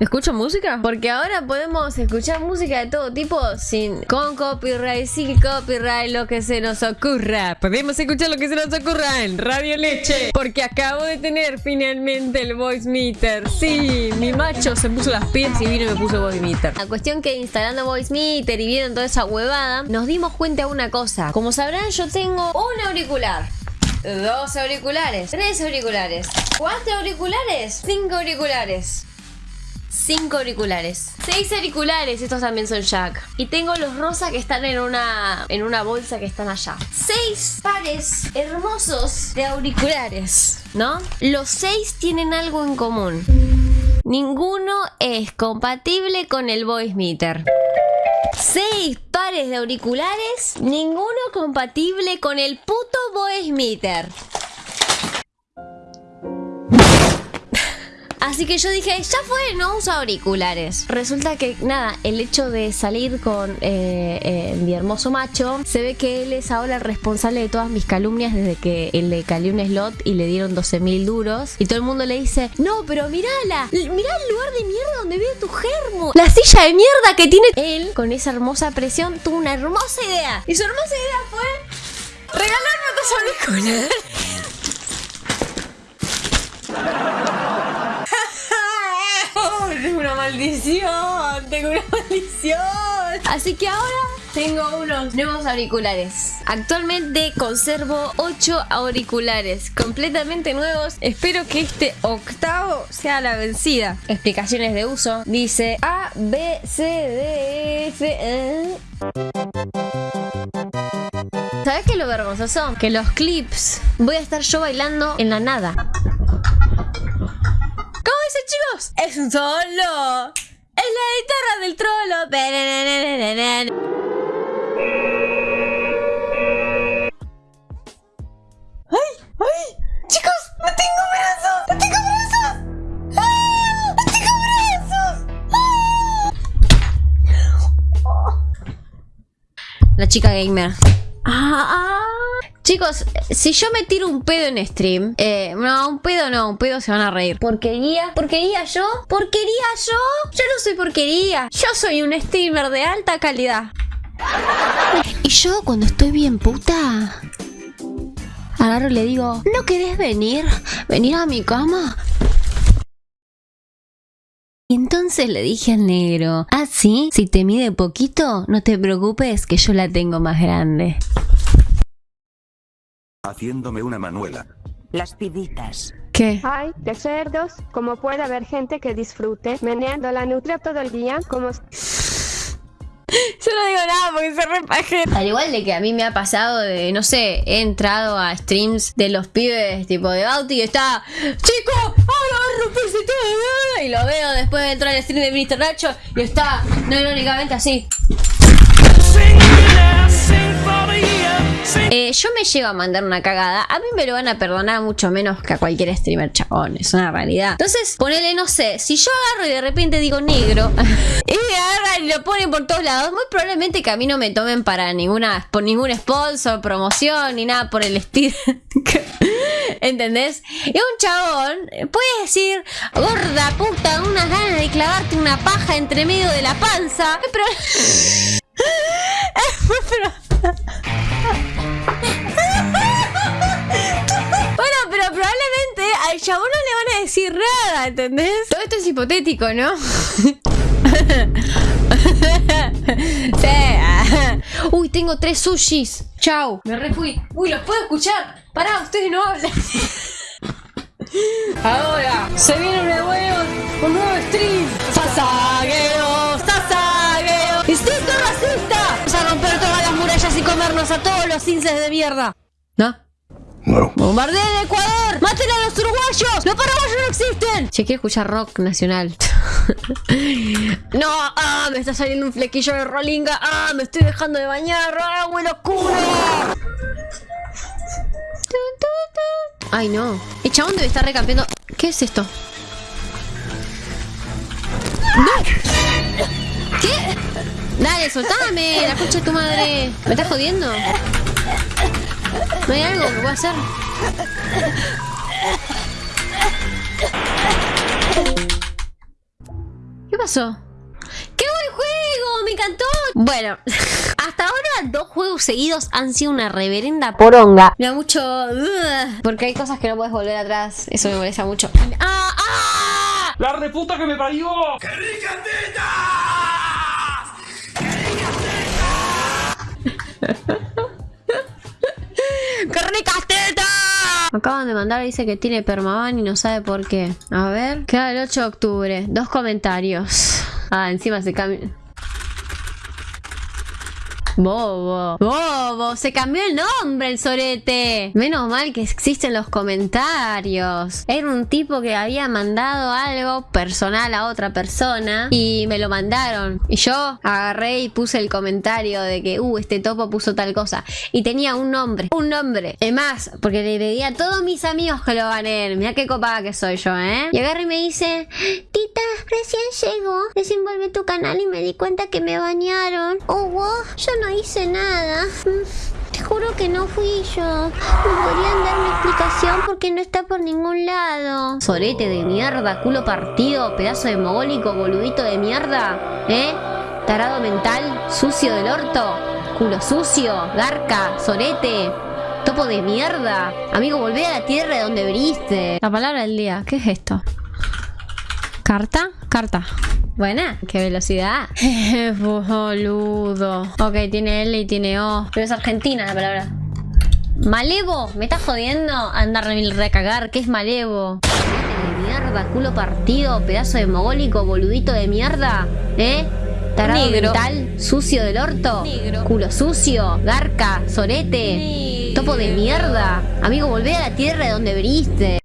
¿Escucho música? Porque ahora podemos escuchar música de todo tipo sin con copyright, sin copyright, lo que se nos ocurra. Podemos escuchar lo que se nos ocurra en Radio Leche. Porque acabo de tener finalmente el voice meter. Sí, mi macho se puso las pies y vino y me puso voice meter. La cuestión que instalando voice meter y viendo toda esa huevada, nos dimos cuenta de una cosa. Como sabrán, yo tengo un auricular. Dos auriculares, tres auriculares, cuatro auriculares, cinco auriculares. Cinco auriculares. Seis auriculares, estos también son jack. Y tengo los rosa que están en una, en una bolsa que están allá. Seis pares hermosos de auriculares, ¿no? Los seis tienen algo en común. Ninguno es compatible con el voice meter. Seis pares de auriculares, ninguno compatible con el puto voice meter. Así que yo dije, ya fue, no uso auriculares. Resulta que, nada, el hecho de salir con eh, eh, mi hermoso macho, se ve que él es ahora el responsable de todas mis calumnias desde que le calió un slot y le dieron 12 mil duros. Y todo el mundo le dice, no, pero mirala, mirá el lugar de mierda donde vive tu germo. La silla de mierda que tiene. Él, con esa hermosa presión, tuvo una hermosa idea. Y su hermosa idea fue regalarme otros auriculares. Maldición, tengo una maldición. Así que ahora tengo unos nuevos auriculares. Actualmente conservo 8 auriculares completamente nuevos. Espero que este octavo sea la vencida. Explicaciones de uso. Dice A, B, C, D, F, E. ¿Sabes qué es lo vergonzoso? Que los clips voy a estar yo bailando en la nada ¡Es un solo! ¡Es la guitarra del trolo! ¡Ay! ¡Ay! ¡Chicos! ¡No tengo brazos! ¡No tengo brazos! ¡Ah! ¡No tengo brazos! La chica gamer. ¡Ah! Chicos, si yo me tiro un pedo en stream, eh, no, un pedo no, un pedo se van a reír. ¿Porquería? ¿Porquería yo? ¿Porquería yo? Yo no soy porquería. Yo soy un streamer de alta calidad. Y yo cuando estoy bien puta, agarro y le digo, ¿no querés venir? ¿Venir a mi cama? Y entonces le dije al negro, ah, sí, si te mide poquito, no te preocupes que yo la tengo más grande haciéndome una manuela. Las piditas. ¿Qué? Ay, de cerdos, como puede haber gente que disfrute meneando la nutria todo el día, como... Yo no digo nada porque se repaje. Al igual de que a mí me ha pasado de, no sé, he entrado a streams de los pibes tipo de Bauti y está, chico, ahora va a romperse todo. Y lo veo después de entrar al stream de Mr. Nacho y está, no irónicamente así. Eh, yo me llego a mandar una cagada. A mí me lo van a perdonar mucho menos que a cualquier streamer chabón. Es una realidad. Entonces, ponele, no sé, si yo agarro y de repente digo negro y me agarran y lo ponen por todos lados, muy probablemente que a mí no me tomen para ninguna, por ningún sponsor, promoción, ni nada por el estilo. ¿Entendés? Y un chabón puede decir, gorda puta, unas ganas de clavarte una paja entre medio de la panza. Pero. pero... chabón no le van a decir nada, ¿entendés? Todo esto es hipotético, ¿no? Uy, tengo tres sushis. Chau. Me refui. Uy, los puedo escuchar. Pará, ustedes no hablan. Ahora, se viene un nuevo, un nuevo stream. Sasagueo, sasagueo. Instinto racista. Vamos a romper todas las murallas y comernos a todos los inces de mierda. ¿No? No. ¡Bombardeen Ecuador! ¡Maten a los uruguayos! ¡Los paraguayos no existen! Che, quiero escuchar rock nacional. no, ah, me está saliendo un flequillo de rolinga. Ah, me estoy dejando de bañar. ¡Ah, bueno, locura! Ay, no. El chabón debe estar recampeando. ¿Qué es esto? ¡No! ¿Qué? Dale, soltame, la concha de tu madre. ¿Me estás jodiendo? ¿No hay algo que pueda hacer? pasó? ¡Qué buen juego! ¡Me encantó! Bueno, hasta ahora dos juegos seguidos han sido una reverenda poronga. Me da mucho... porque hay cosas que no puedes volver atrás. Eso me molesta mucho. ¡Ah! ¡Ah! ¡La reputa que me parió! ¡Qué ricas tetas! Me acaban de mandar, dice que tiene permaban y no sabe por qué. A ver. Queda el 8 de octubre. Dos comentarios. Ah, encima se cambia. Bobo. Bobo. Se cambió el nombre el sorete. Menos mal que existen los comentarios. Era un tipo que había mandado algo personal a otra persona y me lo mandaron. Y yo agarré y puse el comentario de que, uh, este topo puso tal cosa. Y tenía un nombre. Un nombre. Es más, porque le pedí a todos mis amigos que lo ganen. Mira qué copada que soy yo, ¿eh? Y agarré y me dice, Tita, recién llegó. Desenvolvé tu canal y me di cuenta que me bañaron. Oh, wow, hice nada. Mm, Te juro que no fui yo. ¿Me podrían dar una explicación porque no está por ningún lado? Sorete de mierda, culo partido, pedazo de mogólico, boludito de mierda. ¿Eh? Tarado mental, sucio del orto, culo sucio, garca, sorete. Topo de mierda. Amigo, volvé a la tierra de donde briste. La palabra del día. ¿Qué es esto? ¿Carta? Carta. Buena. Qué velocidad. Boludo. Ok, tiene L y tiene O. Pero es argentina la palabra. Malevo. ¿Me estás jodiendo? Andar a recagar. ¿Qué es malevo? De mierda, culo partido, pedazo de mogólico, boludito de mierda. ¿Eh? Tarado Negro. mental, sucio del orto, Negro. culo sucio, garca, sorete, topo de mierda. Amigo, volvé a la tierra de donde briste.